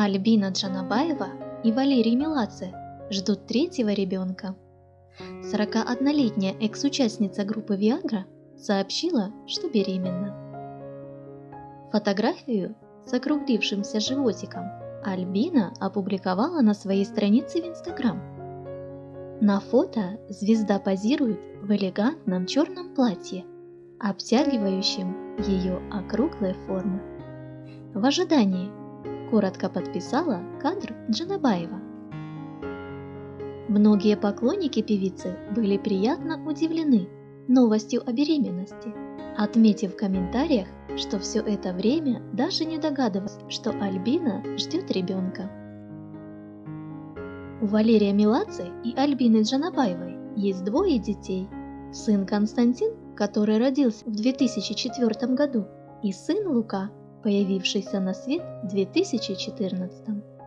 Альбина Джанабаева и Валерий Меладзе ждут третьего ребенка. 41-летняя экс-участница группы Viagra сообщила, что беременна. Фотографию с округлившимся животиком Альбина опубликовала на своей странице в Инстаграм. На фото звезда позирует в элегантном черном платье, обтягивающем ее округлой формы. В ожидании коротко подписала кадр Джанабаева. Многие поклонники певицы были приятно удивлены новостью о беременности, отметив в комментариях, что все это время даже не догадывалась, что Альбина ждет ребенка. У Валерия Меладзе и Альбины Джанабаевой есть двое детей. Сын Константин, который родился в 2004 году, и сын Лука, появившийся на свет в 2014.